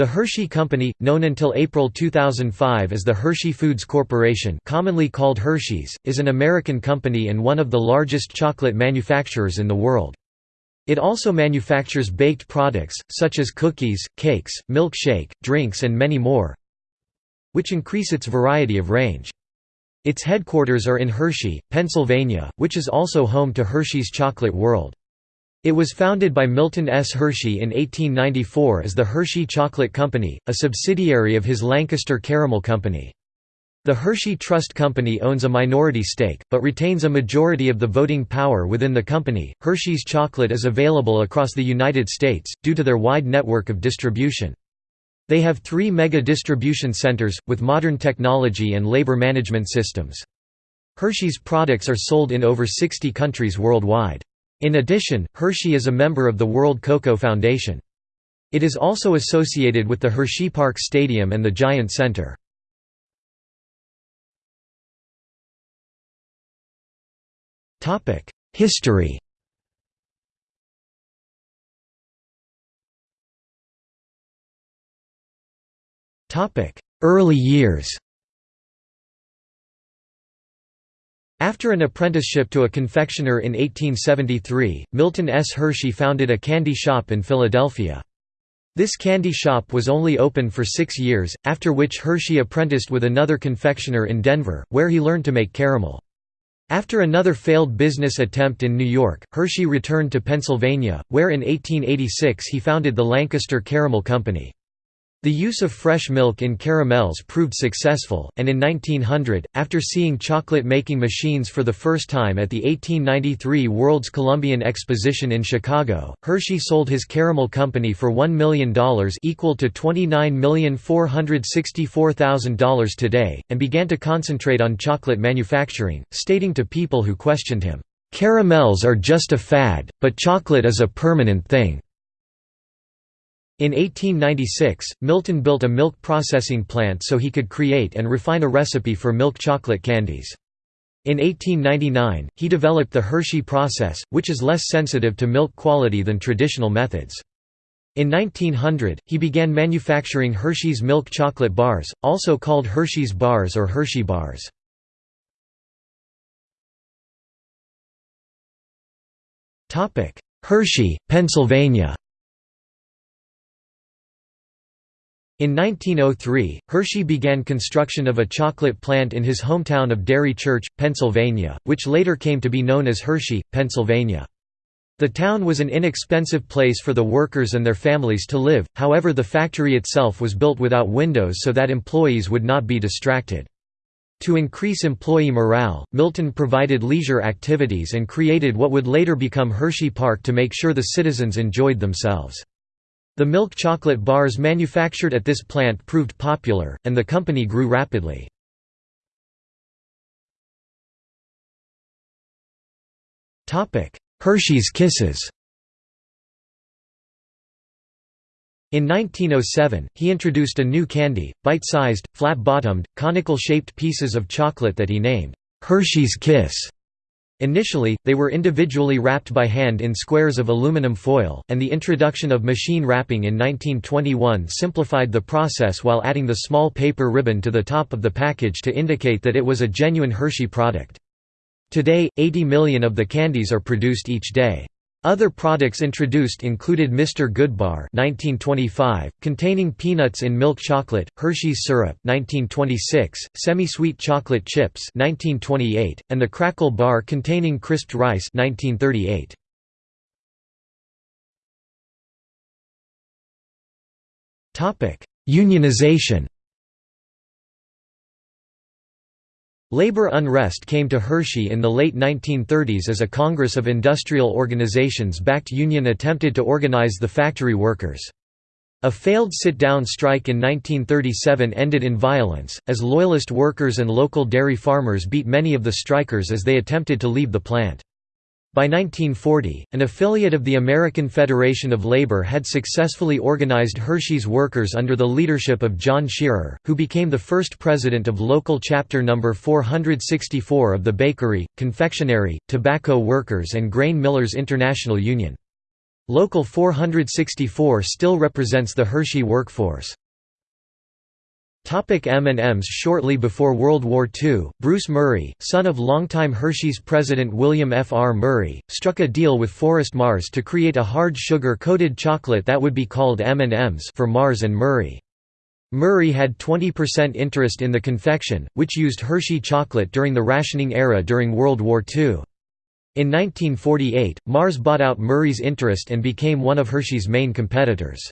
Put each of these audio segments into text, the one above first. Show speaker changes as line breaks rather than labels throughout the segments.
The Hershey Company, known until April 2005 as the Hershey Foods Corporation commonly called Hershey's, is an American company and one of the largest chocolate manufacturers in the world. It also manufactures baked products, such as cookies, cakes, milkshake, drinks and many more, which increase its variety of range. Its headquarters are in Hershey, Pennsylvania, which is also home to Hershey's Chocolate World. It was founded by Milton S. Hershey in 1894 as the Hershey Chocolate Company, a subsidiary of his Lancaster Caramel Company. The Hershey Trust Company owns a minority stake, but retains a majority of the voting power within the company. Hershey's chocolate is available across the United States, due to their wide network of distribution. They have three mega distribution centers, with modern technology and labor management systems. Hershey's products are sold in over 60 countries worldwide. In addition, Hershey is a member of the World Cocoa Foundation. It is also associated with the Hershey Park Stadium and the Giant Center. History Early years After an apprenticeship to a confectioner in 1873, Milton S. Hershey founded a candy shop in Philadelphia. This candy shop was only open for six years, after which Hershey apprenticed with another confectioner in Denver, where he learned to make caramel. After another failed business attempt in New York, Hershey returned to Pennsylvania, where in 1886 he founded the Lancaster Caramel Company. The use of fresh milk in caramels proved successful, and in 1900, after seeing chocolate-making machines for the first time at the 1893 World's Columbian Exposition in Chicago, Hershey sold his caramel company for $1 million equal to $29,464,000 today, and began to concentrate on chocolate manufacturing, stating to people who questioned him, "'Caramels are just a fad, but chocolate is a permanent thing.' In 1896, Milton built a milk processing plant so he could create and refine a recipe for milk chocolate candies. In 1899, he developed the Hershey process, which is less sensitive to milk quality than traditional methods. In 1900, he began manufacturing Hershey's milk chocolate bars, also called Hershey's bars or Hershey bars. Hershey, Pennsylvania In 1903, Hershey began construction of a chocolate plant in his hometown of Derry Church, Pennsylvania, which later came to be known as Hershey, Pennsylvania. The town was an inexpensive place for the workers and their families to live, however the factory itself was built without windows so that employees would not be distracted. To increase employee morale, Milton provided leisure activities and created what would later become Hershey Park to make sure the citizens enjoyed themselves. The milk chocolate bars manufactured at this plant proved popular, and the company grew rapidly. Hershey's Kisses In 1907, he introduced a new candy, bite-sized, flat-bottomed, conical-shaped pieces of chocolate that he named, "'Hershey's Kiss' Initially, they were individually wrapped by hand in squares of aluminum foil, and the introduction of machine wrapping in 1921 simplified the process while adding the small paper ribbon to the top of the package to indicate that it was a genuine Hershey product. Today, 80 million of the candies are produced each day. Other products introduced included Mr. Goodbar 1925, containing peanuts in milk chocolate, Hershey's syrup 1926, semi-sweet chocolate chips 1928, and the Krackel bar containing crisped rice 1938. Unionization Labor unrest came to Hershey in the late 1930s as a congress of industrial organizations backed union attempted to organize the factory workers. A failed sit-down strike in 1937 ended in violence, as loyalist workers and local dairy farmers beat many of the strikers as they attempted to leave the plant. By 1940, an affiliate of the American Federation of Labor had successfully organized Hershey's workers under the leadership of John Shearer, who became the first president of local chapter number 464 of the Bakery, Confectionery, Tobacco Workers and Grain Millers International Union. Local 464 still represents the Hershey workforce. M&Ms Shortly before World War II, Bruce Murray, son of longtime Hershey's president William F. R. Murray, struck a deal with Forrest Mars to create a hard sugar-coated chocolate that would be called M&Ms for Mars and Murray. Murray had 20% interest in the confection, which used Hershey chocolate during the rationing era during World War II. In 1948, Mars bought out Murray's interest and became one of Hershey's main competitors.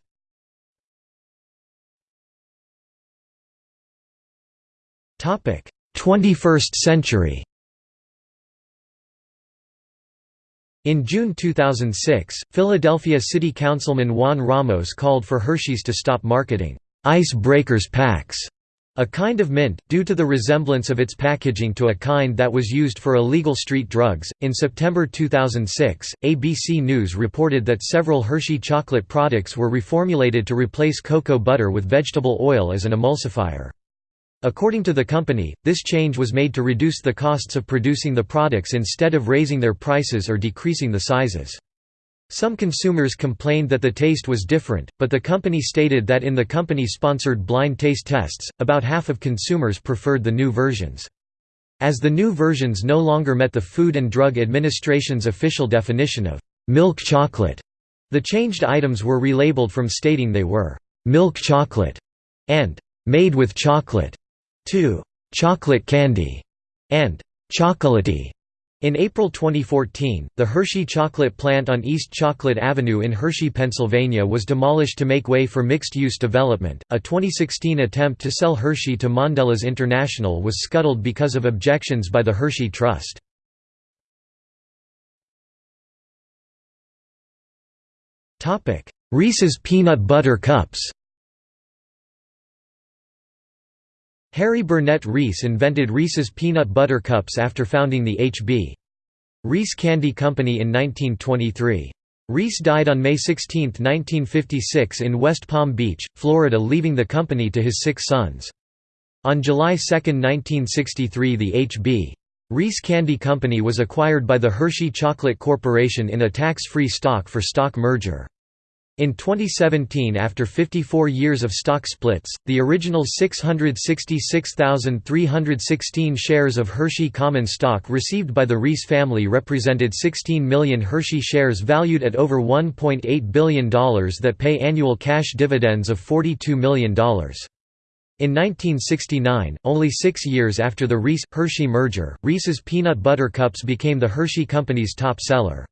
21st century In June 2006, Philadelphia City Councilman Juan Ramos called for Hershey's to stop marketing ice breakers packs a kind of mint, due to the resemblance of its packaging to a kind that was used for illegal street drugs. In September 2006, ABC News reported that several Hershey chocolate products were reformulated to replace cocoa butter with vegetable oil as an emulsifier. According to the company, this change was made to reduce the costs of producing the products instead of raising their prices or decreasing the sizes. Some consumers complained that the taste was different, but the company stated that in the company-sponsored blind taste tests, about half of consumers preferred the new versions. As the new versions no longer met the Food and Drug Administration's official definition of milk chocolate, the changed items were relabeled from stating they were milk chocolate and made with chocolate to chocolate candy and chocolatey. In April 2014, the Hershey chocolate plant on East Chocolate Avenue in Hershey, Pennsylvania was demolished to make way for mixed-use development. A 2016 attempt to sell Hershey to Mondelez International was scuttled because of objections by the Hershey Trust. Topic: Reese's peanut butter cups. Harry Burnett Reese invented Reese's peanut butter cups after founding the H.B. Reese Candy Company in 1923. Reese died on May 16, 1956 in West Palm Beach, Florida leaving the company to his six sons. On July 2, 1963 the H.B. Reese Candy Company was acquired by the Hershey Chocolate Corporation in a tax-free stock-for-stock merger. In 2017 after 54 years of stock splits, the original 666,316 shares of Hershey common stock received by the Reese family represented 16 million Hershey shares valued at over $1.8 billion that pay annual cash dividends of $42 million. In 1969, only six years after the Reese-Hershey merger, Reese's Peanut Butter Cups became the Hershey Company's top seller.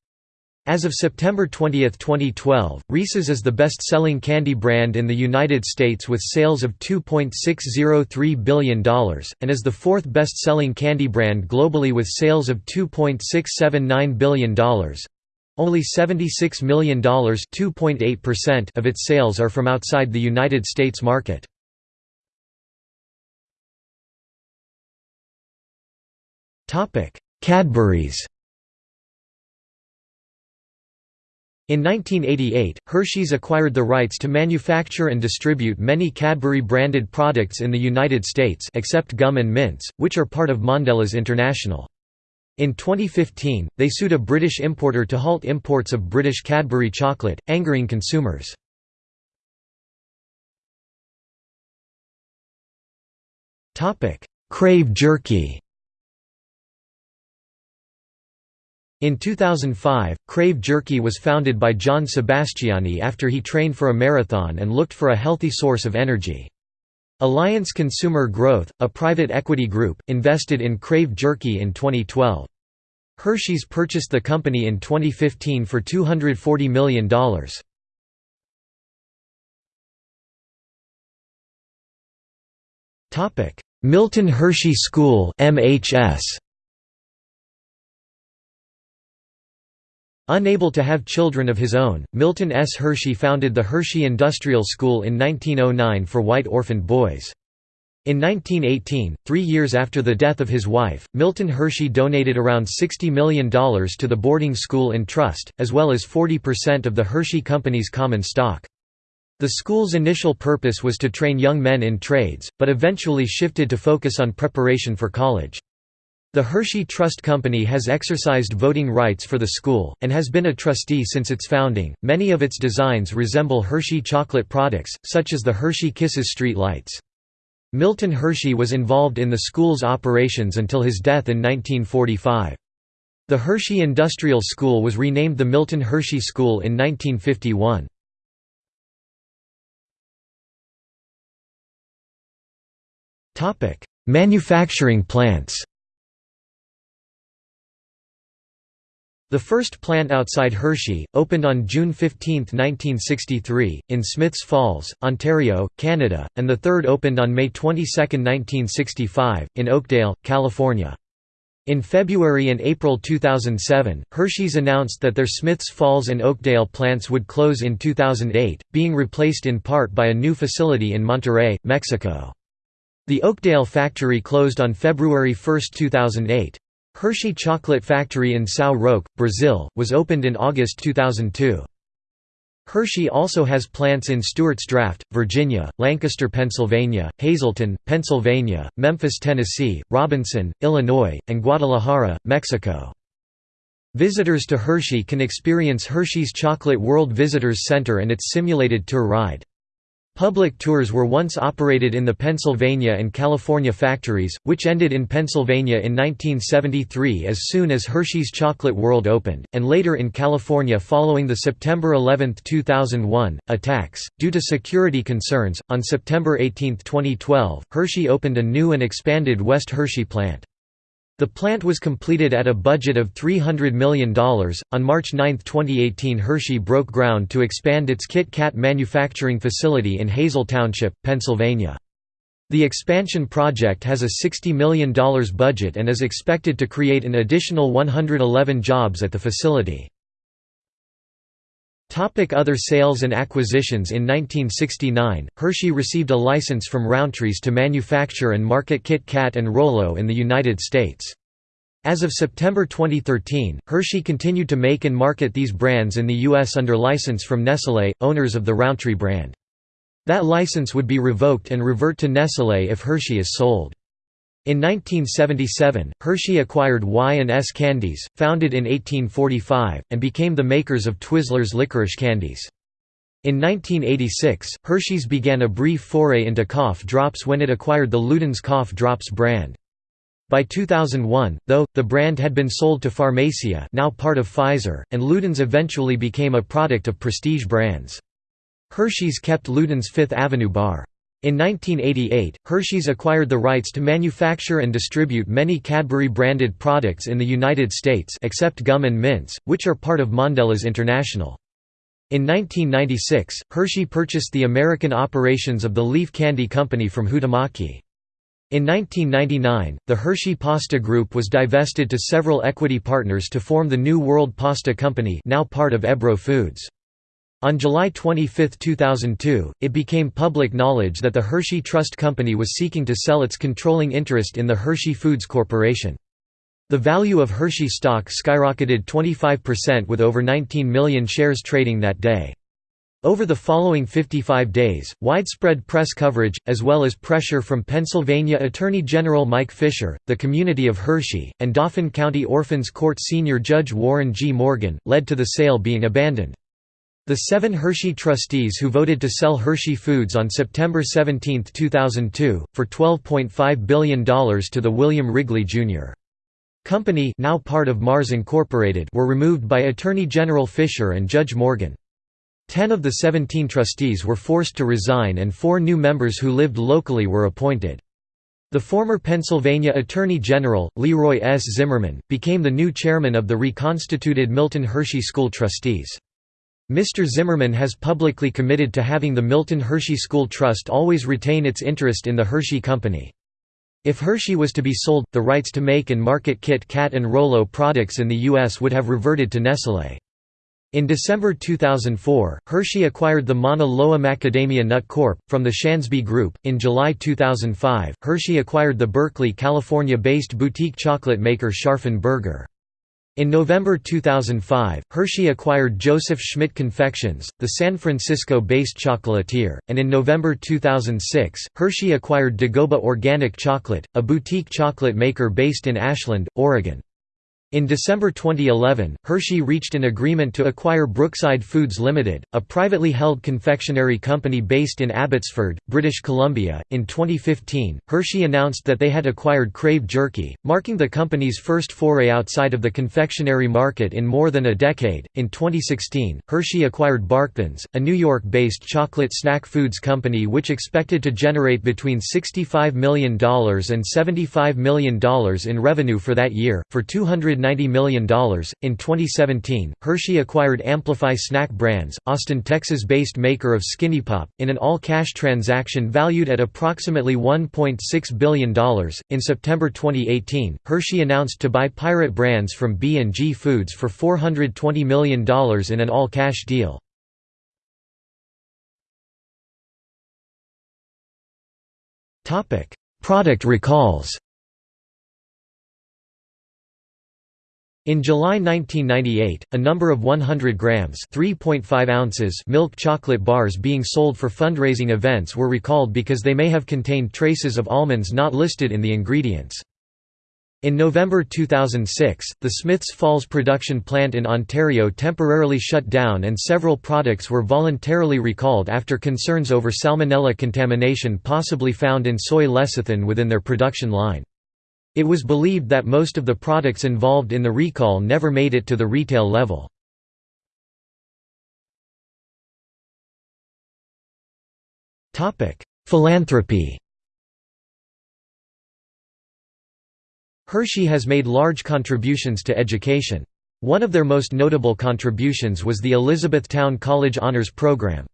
As of September 20, 2012, Reese's is the best-selling candy brand in the United States with sales of $2.603 billion, and is the fourth best-selling candy brand globally with sales of $2.679 billion. Only $76 million of its sales are from outside the United States market. Cadbury's In 1988, Hershey's acquired the rights to manufacture and distribute many Cadbury-branded products in the United States except gum and mints, which are part of Mondelez International. In 2015, they sued a British importer to halt imports of British Cadbury chocolate, angering consumers. Crave jerky In 2005, Crave Jerky was founded by John Sebastiani after he trained for a marathon and looked for a healthy source of energy. Alliance Consumer Growth, a private equity group, invested in Crave Jerky in 2012. Hershey's purchased the company in 2015 for $240 million. Milton Hershey School MHS Unable to have children of his own, Milton S. Hershey founded the Hershey Industrial School in 1909 for white orphaned boys. In 1918, three years after the death of his wife, Milton Hershey donated around $60 million to the boarding school in trust, as well as 40% of the Hershey Company's common stock. The school's initial purpose was to train young men in trades, but eventually shifted to focus on preparation for college. The Hershey Trust Company has exercised voting rights for the school, and has been a trustee since its founding. Many of its designs resemble Hershey chocolate products, such as the Hershey Kisses street lights. Milton Hershey was involved in the school's operations until his death in 1945. The Hershey Industrial School was renamed the Milton Hershey School in 1951. Manufacturing plants The first plant outside Hershey, opened on June 15, 1963, in Smiths Falls, Ontario, Canada, and the third opened on May 22, 1965, in Oakdale, California. In February and April 2007, Hershey's announced that their Smiths Falls and Oakdale plants would close in 2008, being replaced in part by a new facility in Monterrey, Mexico. The Oakdale factory closed on February 1, 2008. Hershey Chocolate Factory in São Roque, Brazil, was opened in August 2002. Hershey also has plants in Stuarts Draft, Virginia, Lancaster, Pennsylvania, Hazleton, Pennsylvania, Memphis, Tennessee, Robinson, Illinois, and Guadalajara, Mexico. Visitors to Hershey can experience Hershey's Chocolate World Visitors Center and its simulated tour ride. Public tours were once operated in the Pennsylvania and California factories, which ended in Pennsylvania in 1973 as soon as Hershey's Chocolate World opened, and later in California following the September 11, 2001, attacks. Due to security concerns, on September 18, 2012, Hershey opened a new and expanded West Hershey plant. The plant was completed at a budget of $300 million. On March 9, 2018, Hershey broke ground to expand its Kit Kat manufacturing facility in Hazle Township, Pennsylvania. The expansion project has a $60 million budget and is expected to create an additional 111 jobs at the facility. Topic other sales and acquisitions In 1969, Hershey received a license from Rowntree's to manufacture and market Kit Kat and Rolo in the United States. As of September 2013, Hershey continued to make and market these brands in the U.S. under license from Nestlé, owners of the Rowntree brand. That license would be revoked and revert to Nestlé if Hershey is sold. In 1977, Hershey acquired Y&S Candies, founded in 1845, and became the makers of Twizzlers licorice candies. In 1986, Hershey's began a brief foray into cough drops when it acquired the Luden's Cough Drops brand. By 2001, though, the brand had been sold to Pharmacia now part of Pfizer, and Luden's eventually became a product of prestige brands. Hershey's kept Luden's Fifth Avenue bar. In 1988, Hershey's acquired the rights to manufacture and distribute many Cadbury-branded products in the United States except gum and mints, which are part of Mondelez International. In 1996, Hershey purchased the American operations of the Leaf Candy Company from Huhtamaki. In 1999, the Hershey Pasta Group was divested to several equity partners to form the New World Pasta Company now part of Ebro Foods. On July 25, 2002, it became public knowledge that the Hershey Trust Company was seeking to sell its controlling interest in the Hershey Foods Corporation. The value of Hershey stock skyrocketed 25% with over 19 million shares trading that day. Over the following 55 days, widespread press coverage, as well as pressure from Pennsylvania Attorney General Mike Fisher, the community of Hershey, and Dauphin County Orphans Court Senior Judge Warren G. Morgan, led to the sale being abandoned. The seven Hershey trustees who voted to sell Hershey Foods on September 17, 2002, for $12.5 billion to the William Wrigley, Jr. Company now part of Mars Incorporated were removed by Attorney General Fisher and Judge Morgan. Ten of the 17 trustees were forced to resign and four new members who lived locally were appointed. The former Pennsylvania Attorney General, Leroy S. Zimmerman, became the new chairman of the reconstituted Milton Hershey School Trustees. Mr. Zimmerman has publicly committed to having the Milton Hershey School Trust always retain its interest in the Hershey Company. If Hershey was to be sold, the rights to make and market Kit Kat and Rolo products in the U.S. would have reverted to Nestlé. In December 2004, Hershey acquired the Mauna Loa Macadamia Nut Corp. from the Shansby Group. In July 2005, Hershey acquired the Berkeley, California based boutique chocolate maker Scharffen Berger. In November 2005, Hershey acquired Joseph Schmidt Confections, the San Francisco-based chocolatier, and in November 2006, Hershey acquired Dagoba Organic Chocolate, a boutique chocolate maker based in Ashland, Oregon. In December 2011, Hershey reached an agreement to acquire Brookside Foods Limited, a privately held confectionery company based in Abbotsford, British Columbia. In 2015, Hershey announced that they had acquired Crave Jerky, marking the company's first foray outside of the confectionery market in more than a decade. In 2016, Hershey acquired Barkthins, a New York-based chocolate snack foods company which expected to generate between $65 million and $75 million in revenue for that year, for 200 $190 million. In 2017, Hershey acquired Amplify Snack Brands, Austin, Texas based maker of Skinny Pop, in an all cash transaction valued at approximately $1.6 billion. In September 2018, Hershey announced to buy Pirate Brands from B&G Foods for $420 million in an all cash deal. Product recalls In July 1998, a number of 100 grams (3.5 ounces) milk chocolate bars being sold for fundraising events were recalled because they may have contained traces of almonds not listed in the ingredients. In November 2006, the Smiths Falls production plant in Ontario temporarily shut down and several products were voluntarily recalled after concerns over salmonella contamination possibly found in soy lecithin within their production line. It was believed that most of the products involved in the recall never made it to the retail level. Philanthropy Hershey has made large contributions to education. One of their most notable contributions was the Elizabethtown College Honors Program.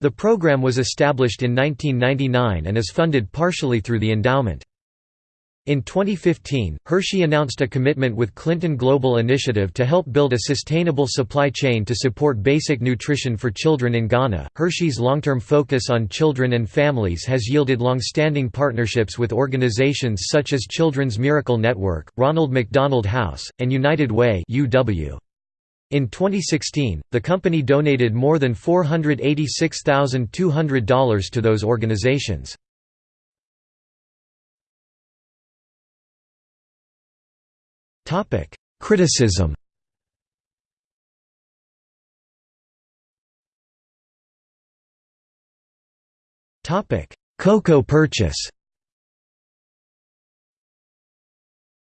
The program was established in 1999 and is funded partially through the endowment. In 2015, Hershey announced a commitment with Clinton Global Initiative to help build a sustainable supply chain to support basic nutrition for children in Ghana. Hershey's long term focus on children and families has yielded long standing partnerships with organizations such as Children's Miracle Network, Ronald McDonald House, and United Way. UW. In 2016, the company donated more than $486,200 to those organizations. Topic: Criticism. Topic: Cocoa purchase.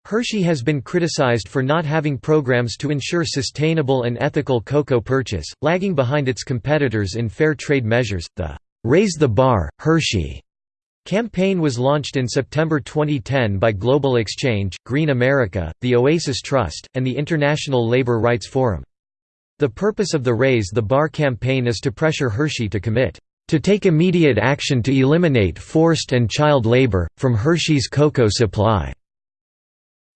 Hershey has been criticized for not having programs to ensure sustainable and ethical cocoa purchase, lagging behind its competitors in fair trade measures. The Raise the Bar, Hershey Campaign was launched in September 2010 by Global Exchange, Green America, the Oasis Trust, and the International Labour Rights Forum. The purpose of the Raise the Bar campaign is to pressure Hershey to commit to take immediate action to eliminate forced and child labour, from Hershey's cocoa supply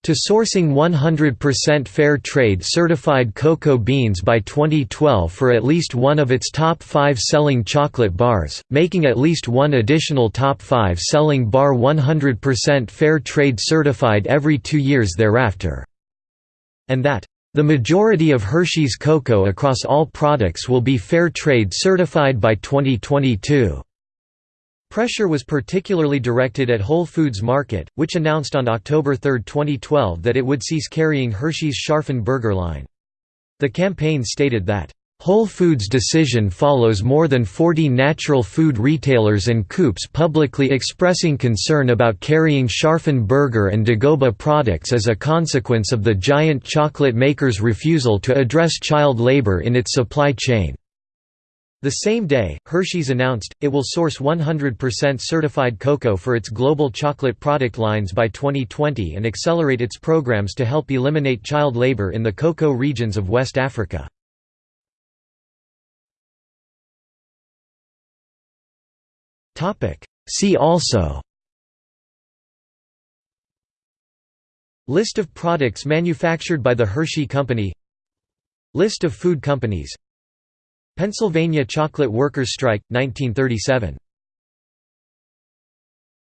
to sourcing 100% fair trade certified cocoa beans by 2012 for at least one of its top five selling chocolate bars, making at least one additional top five selling bar 100% fair trade certified every two years thereafter. And that the majority of Hershey's cocoa across all products will be fair trade certified by 2022. Pressure was particularly directed at Whole Foods Market, which announced on October 3, 2012 that it would cease carrying Hershey's Scharffen Berger line. The campaign stated that, "...Whole Foods' decision follows more than 40 natural food retailers and coops publicly expressing concern about carrying Scharffen Berger and Dagoba products as a consequence of the giant chocolate maker's refusal to address child labor in its supply chain." The same day, Hershey's announced, it will source 100% certified cocoa for its global chocolate product lines by 2020 and accelerate its programs to help eliminate child labor in the cocoa regions of West Africa. See also List of products manufactured by the Hershey Company List of food companies Pennsylvania Chocolate Workers Strike, 1937